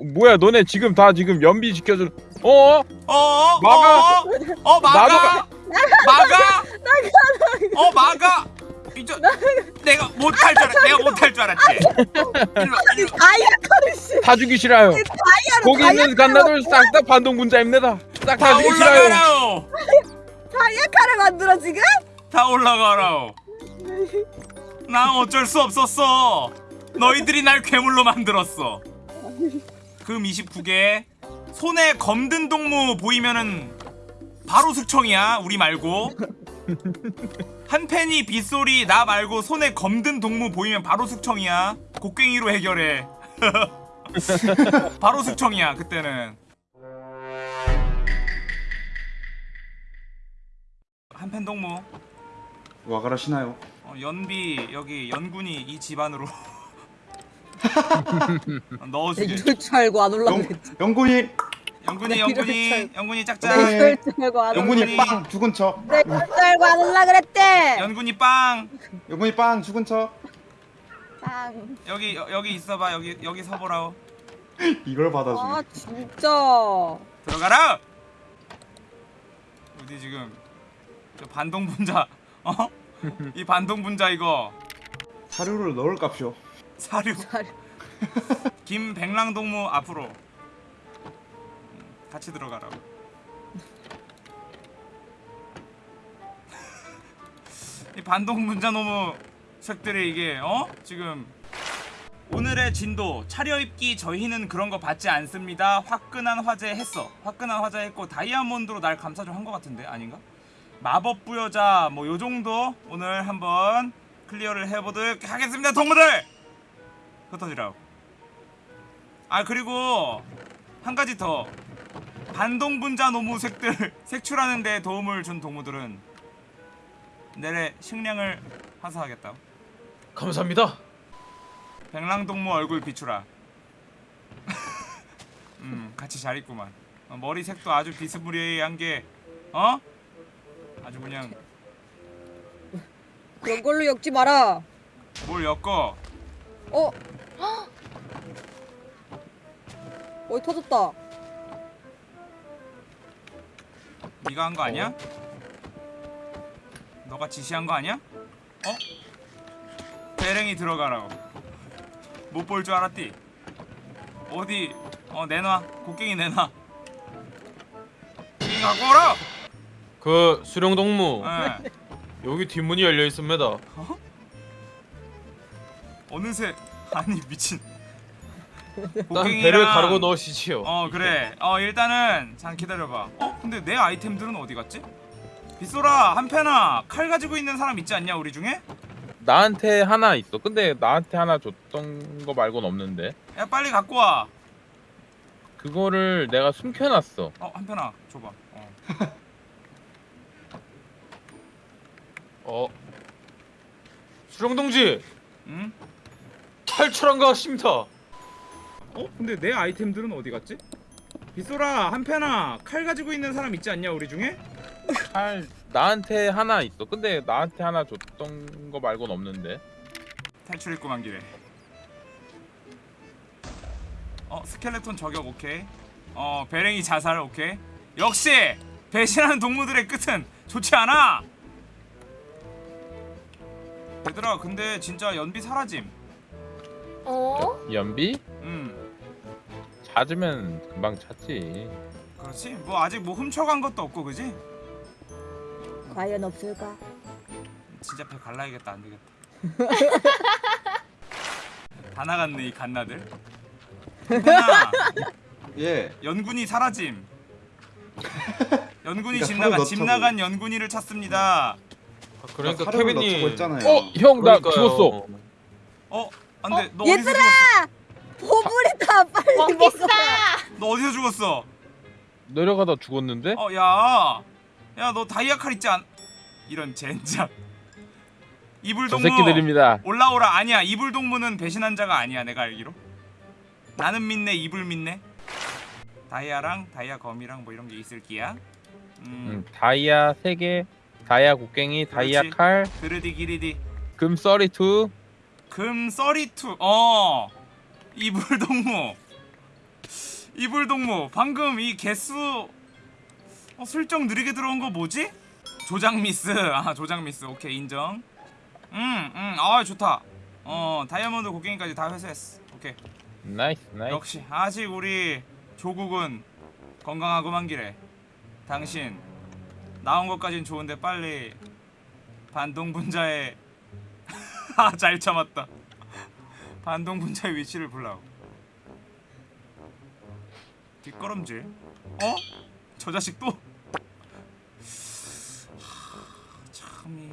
뭐야 너네 지금 다 지금 연비 지켜줘 어? 어? 막아. 어? 어 막아. 막아. 어 막아. 이제 내가 못할 줄 알았. 내가 못할 줄 알았지. 씨다 주기 싫어요 다이아로 거기 있는 갓나들 싹 다 반동분자입니다 싹다다 주기 싫어요. 다이아카를 만들어 지금? 다 올라가라오. 난 어쩔 수 없었어. 너희들이 날 괴물로 만들었어. 금 29개. 손에 검든 동무 보이면은 바로 숙청이야. 우리 말고. 한 팬이 빗소리 나 말고 손에 검든 동무 보이면 바로 숙청이야. 곡괭이로 해결해. 바로 숙청이야 그때는. 한 팬 동무. 와가라시나요? 어, 연비 여기 연군이 이 집안으로 넣어주게. 이럴 줄 알고 안 영, 올라가겠지. 영군이. 연군이 이럴 연군이 네. 짝짝. 이럴 줄 알고 안 올라 영군이 영군이- 빵 죽은 척 네, 이럴 줄 알고 안 올라 그랬대. 연군이 빵. 영군이 빵 죽은 척 빵. 여기 여, 여기 있어봐. 여기 여기 서보라오 이걸 받아주네. 아 진짜. 들어가라. 어디 지금 저 반동 분자. 어? 이 반동 분자 이거. 사료를 넣을 값 사료 잘 김백랑 동무 앞으로 음, 같이 들어가라고. 이 반동 분자 너무 색들이 이게 어 지금 오늘의 진도 차려입기 저희는 그런 거 받지 않습니다. 화끈한 화제 했어. 화끈한 화제 했고 다이아몬드로 날 감싸 좀한거 같은데 아닌가? 마법 부여자 뭐 요 정도 오늘 한번 클리어를 해보도록 하겠습니다, 동무들. 흩어지라고. 아 그리고 한 가지 더 반동 분자 노무색들 색출하는데 도움을 준 동무들은 내래 식량을 하사하겠다. 감사합니다 백랑 동무 얼굴 비추라. 음 같이 잘 있구만. 어, 머리 색도 아주 비스무리한 게 어? 아주 그냥 그런 걸로 엮지 마라 뭘 엮어? 어? 어이 터졌다 네가 한 거 아니야? 너가 지시한 거 아니야? 어? 배랭이 들어가라고 못 볼 줄 알았디? 어디 어 내놔 곡괭이 내놔 곡괭이 갖고 오라! 그 수령 동무 예. 여기 뒷문이 열려 있습니다 어느새 아니 미친. 난 배를 가르고 넣으시지요. 어 그래. 어 일단은 잠 기다려봐. 어 근데 내 아이템들은 어디 갔지? 빗소라 한패나 칼 가지고 있는 사람 있지 않냐 우리 중에? 나한테 하나 있어. 근데 나한테 하나 줬던 거 말고는 없는데. 야 빨리 갖고 와. 그거를 내가 숨겨놨어. 어 한편아 줘봐. 어. 어. 수령동지! 응? 탈출한 것 같습니다. 어? 근데 내 아이템들은 어디 갔지? 빗소라 한편아 칼 가지고 있는 사람 있지 않냐 우리 중에? 칼 나한테 하나 있어. 근데 나한테 하나 줬던 거 말고는 없는데. 탈출했구만 길에. 어 스켈레톤 저격 오케이. 어 배랭이 자살 오케이. 역시 배신하는 동무들의 끝은 좋지 않아! 얘들아 근데 진짜 연비 사라짐 어? 연비? 음 찾으면 금방 찾지 그렇지 뭐 아직 뭐 훔쳐간 것도 없고 그지? 과연 없을까? 진짜 배 갈라야겠다 안 되겠다 다 나갔네 이 갓나들 한편아 예 연군이 사라짐. 연군이 그러니까 집 사료 집. 나간 연군이를 찾습니다. 그러니까 사료를 케빈이 어 형 나 그러니까요. 죽었어 어? 안돼 너 어디서 얘들아! 보물이다 빨리 원피스다! 먹어 너 어디서 죽었어? 내려가다 죽었는데 어 야. 야 너 다이아 칼 있지 않? 이런 젠장. 저 이불동무 새끼들입니다 올라오라 아니야 이불 동무는 배신한 자가 아니야 내가 알기로. 나는 믿네 이불 믿네. 다이아랑 다이아 검이랑 뭐 이런 게 있을 기야. 음. 음, 다이아 3개 다이아 곡괭이 다이아 그렇지. 칼 그르디 기리디. 금 썰이2 금 thirty-two. 어. 이불 동무. 이불 동무. 방금 이 개수 어, 슬쩍 느리게 들어온 거 뭐지? 조작 미스. 아 조작 미스. 오케이 인정. 음 음 아 좋다. 어 다이아몬드 곡괭이까지 다 회수했어. 오케이. nice nice. 역시 아직 우리 조국은 건강하고만 기래. 당신 나온 것까진 좋은데 빨리 반동 분자의 아 잘 참았다. 반동 분자의 위치를 보라고. 뒷걸음질. 어? 저 자식 또? 하, 참이.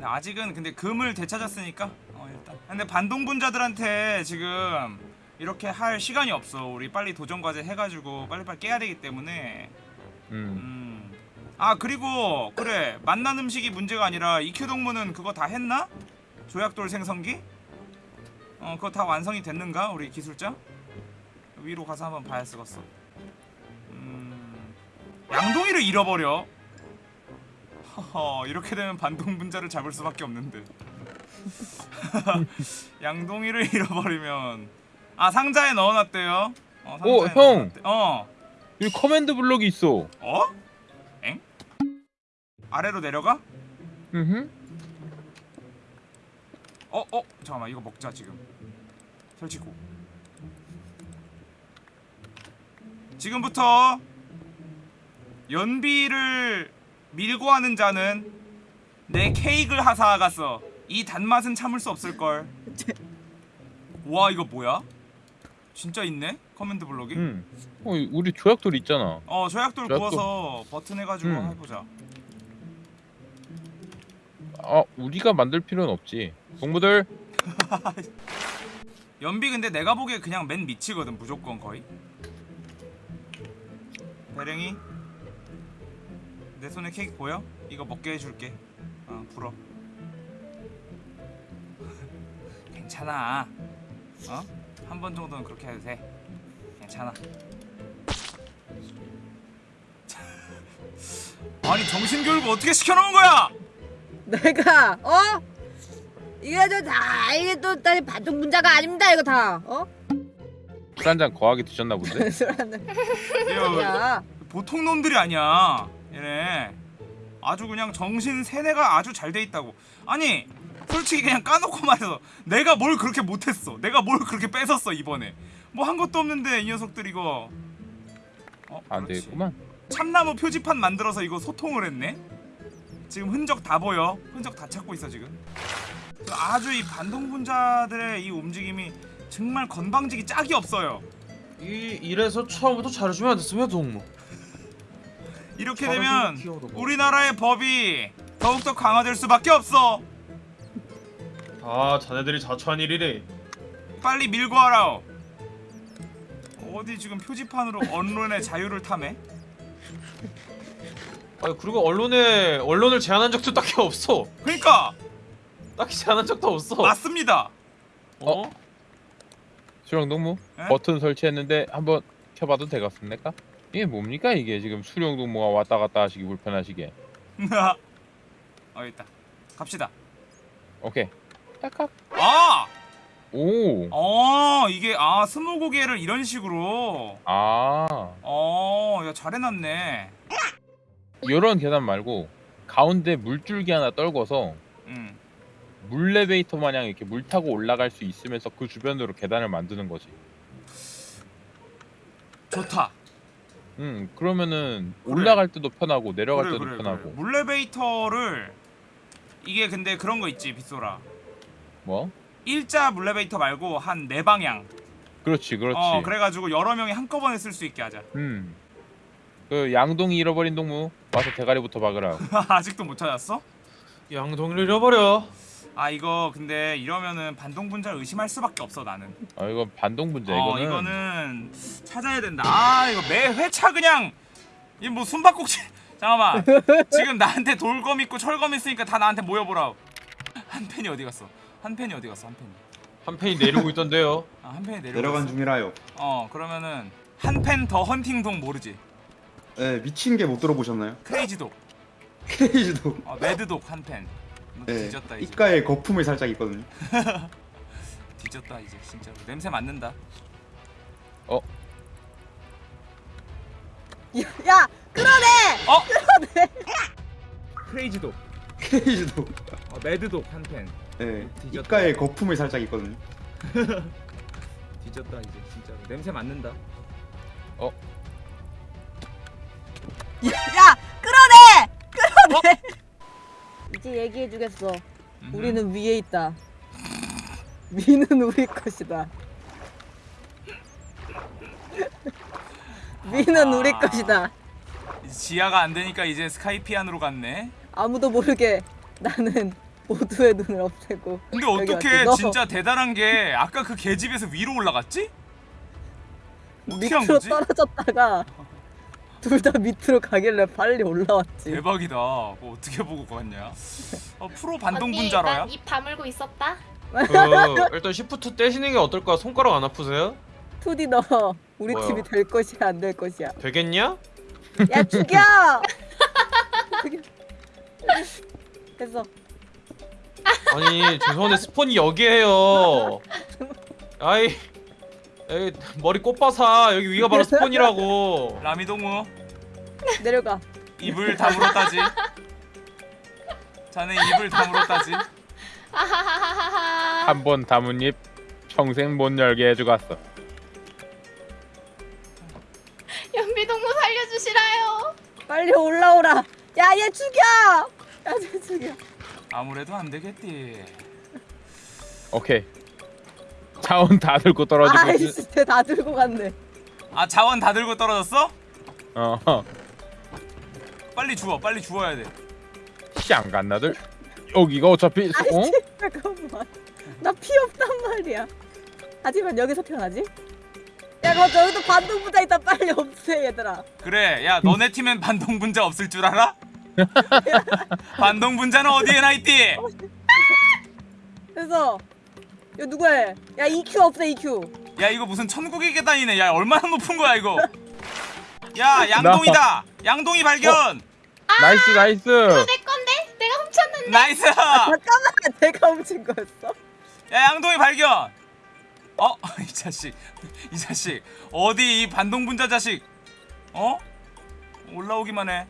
아직은 근데 금을 되찾았으니까? 어 일단. 근데 반동 분자들한테 지금 이렇게 할 시간이 없어. 우리 빨리 도전 과제 해가지고 빨리빨리 깨야 되기 때문에. 음. 음. 아 그리고 그래. 만난 음식이 문제가 아니라 이큐 동무는 그거 다 했나? 조약돌 생성기? 어 그거 다 완성이 됐는가 우리 기술자? 위로 가서 한번 봐야 쓰겠어. 음 양동이를 잃어버려. 허허 이렇게 되면 반동 분자를 잡을 수밖에 없는데. 양동이를 잃어버리면 아 상자에 넣어놨대요. 어, 오, 형! 넣어놨대. 어. 여기 command block이 있어. 어? 엥? 아래로 내려가? 음. 어? 어? 잠깐만 이거 먹자 지금 설치고 지금부터 연비를 밀고 하는 자는 내 케이크를 하사하갔어 이 단맛은 참을 수 없을걸 와 이거 뭐야? 진짜 있네? command block이? 음. 어, 우리 조약돌 있잖아. 어 조약돌 조약돌. 구워서 버튼 해가지고 음. 해보자 아, 우리가 만들 필요는 없지. 동무들. 연비 근데 내가 보기에 그냥 맨 밑이거든 무조건 거의. 대령이. 내 손에 케이크 보여? 이거 먹게 해줄게. 어 불어. 괜찮아. 어? 한 번 정도는 그렇게 해도 돼. 괜찮아. 아니 정신교육을 어떻게 시켜놓은 거야 내가 어? 이게 저다 이게 또 다시 반동 분자가 아닙니다 이거 다 어? 술 한잔 거하게 드셨나 본데. 야 보통 놈들이 아니야 얘네 아주 그냥 정신 세뇌가 아주 잘 돼 있다고 아니 솔직히 그냥 까놓고 말해서 내가 뭘 그렇게 못했어 내가 뭘 그렇게 뺏었어 이번에 뭐 한 것도 없는데 이 녀석들 이거 어, 안. 되겠구만. 참나무 표지판 만들어서 이거 소통을 했네 지금 흔적 다 보여 흔적 다 찾고 있어 지금 아주 이 반동분자들의 이 움직임이 정말 건방지기 짝이 없어요 이 이래서 처음부터 잘해주면 안 됐으면 동무. 이렇게 되면 뭐. 우리나라의 법이 더욱더 강화될 수밖에 없어. 아 자네들이 자초한 일이래. 빨리 밀고 하라. 어디 지금 표지판으로 언론의 자유를 탐해? 아 그리고 언론에 언론을 제한한 적도 딱히 없어. 그러니까 딱히 제한한 적도 없어. 맞습니다. 어? 수령 동무 에? 버튼 설치했는데 한번 켜봐도 되겠습니까? 이게 뭡니까 이게 지금 수령 동무가 왔다 갔다 하시기 불편하시게. 어 있다. 갑시다. 오케이. 딱딱. 아, 오. 어 이게 아 스무고개를 이런 식으로. 아. 어, 야 잘해놨네. 이런 계단 말고 가운데 물줄기 하나 떨궈서 음. 물레베이터 마냥 이렇게 물 타고 올라갈 수 있으면서 그 주변으로 계단을 만드는 거지. 좋다. 음 그러면은 그래. 올라갈 때도 편하고 내려갈 그래 때도 그래 편하고. 물레베이터를 이게 근데 그런 거 있지 빗소라. 뭐 일자 물레베이터 말고 한 네 방향. 그렇지 그렇지 어 그래가지고 여러 명이 한꺼번에 쓸 수 있게 하자. 음 그 양동이 잃어버린 동무 와서 대가리부터 박으라 아직도 못 찾았어? 양동이를 잃어버려. 아 이거 근데 이러면은 반동 분자를 의심할 수밖에 없어 나는. 아 이건 반동 분자 어 이거는 이거는 찾아야 된다. 아 이거 매 회차 그냥 이 뭐 숨바꼭질. 잠깐만 지금 나한테 돌검 있고 철검 있으니까 다 나한테 모여보라. 한 펜이 어디 갔어? 한 펜이 어디 갔어? 한 펜이. 한 팬이 내리고 있던데요. 아한 펜이 내려. 내려간 중이라요. 어 그러면은 한펜더 헌팅동 모르지? 네, 미친 개 못 들어보셨나요? crazy dog, crazy dog. 어, mad dog 한 펜. 너 네, 뒤졌다 이제. 입가에 거품이 살짝 있거든요. 뒤졌다 이제 진짜로. 냄새 맡는다. 야, 야 끌어내 어? 끌어내 crazy dog crazy dog. 어, mad dog 한 팬 네. 뒤졌다. 입가에 거품이 살짝 있거든요. 뒤졌다 이제 진짜로 냄새 맡는다 야 끌어내! 끌어내! 이제 얘기해주겠어. 우리는 위에 있다. 위는 우리 것이다. 위는 우리 아. 것이다. 지하가 안 되니까 이제 스카이피안으로 갔네. 아무도 모르게 나는 모두의 눈을 없애고 근데 어떻게 진짜 대단한 게 아까 그 계집에서 위로 올라갔지? 밑으로 거지? 떨어졌다가 둘 다 밑으로 가길래 빨리 올라왔지 대박이다. 그거 어떻게 보고 갔냐? 어, 프로 언니 반동 분자로야? 난입 다물고 있었다. 그 일단 시프트 떼시는 게 어떨까? 손가락 안 아프세요? 투디 너 우리 뭐야? 팀이 될 것이야 안 될 것이야 되겠냐? 야 죽여 죽여 됐어 아니 죄송한데 스폰이 여기에요. 아이, 에이 머리 꽃바사 여기 위가 바로 스폰이라고. 라미동무 내려가 입을 다물었다지. 자네 입을 다물었다지. 아하하하하. 한번 담은 입 평생 못 열게 해주갔어. 연비동무 살려주시라요. 빨리 올라오라 야 얘 죽여 야쟤 죽여 아무래도 안 되겠디. 오케이. 자원 다 들고 떨어지고. 아이씨 쟤다 들고 갔네 아 자원 다 들고 떨어졌어? 어. 빨리 주워, 빨리 주워야 돼. 시안 갔나들? 여기가 어차피 어? 아이씨 잠깐만 나 피 없단 말이야 하지만 여기서 태어나지? 야 그거 저기도 반동부자 있다 빨리 없애 얘들아 그래, 야 너네 팀엔 반동분자 없을 줄 알아? 반동분자는 어디에나 있디? 그래서 이거 누구야 야 EQ 없애 EQ 야 이거 무슨 천국의 계단이네. 야 얼마나 높은 거야 이거? 야 양동이다. 양동이 발견. nice nice. 내 건데 내가 훔쳤는데. nice. 잠깐만 내가 훔친 거였어? 야 양동이 발견. 어? 이 자식. 이 자식. 어디 이 반동분자 자식. 어? 올라오기만 해.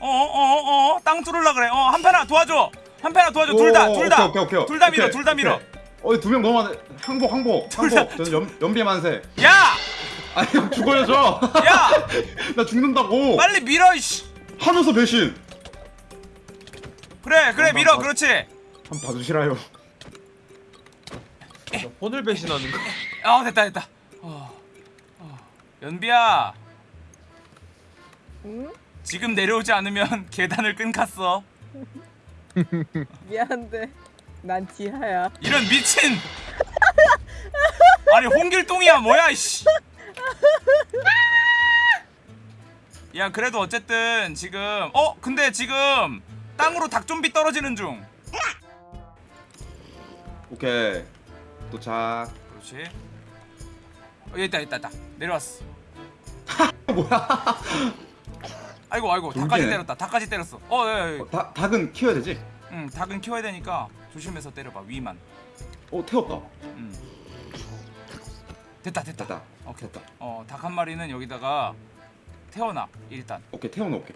어, 어, 어, 어, 땅 뚫으려 그래. 어, 한편아 도와줘. 한편아 도와줘. 둘 다, 둘 다. 오케이, 오케이, 오케이. 둘다 밀어, 오케이, 둘다 밀어. 오케이. 어, 두명 너무 많아. 항복, 항복, 항복. 저는 연, 연비 만세. 야! 아니, 형 죽어요, 저. 야! 나 죽는다고. 빨리 밀어, 이씨. 하면서 배신. 그래, 그래, 밀어. 봐. 그렇지. 한번 봐주시라요. 혼을 배신하는 거. 아, 됐다, 됐다. 어, 어. 연비야, 응? 지금 내려오지 않으면 계단을 끊갔어. 미안한데 난 지하야 이런 미친. 아니 홍길동이야 뭐야 이씨. 야 그래도 어쨌든 지금 어 근데 지금 땅으로 닭좀비 떨어지는 중. 오케이. 도착. 그렇지. 어, 있다 있다 있다 내려왔어. 뭐야? 아이고 아이고 닭까지 돌기네. 때렸다 닭까지 때렸어. 어 예, 예. 어, 닭, 닭은 키워야 되지? 응 닭은 키워야 되니까 조심해서 때려봐 위만. 어, 태웠다. 응. 됐다 됐다. 됐다. 오케이. 됐다. 어닭 한 마리는 여기다가 태워놔 일단. 오케이, 태워놓을게.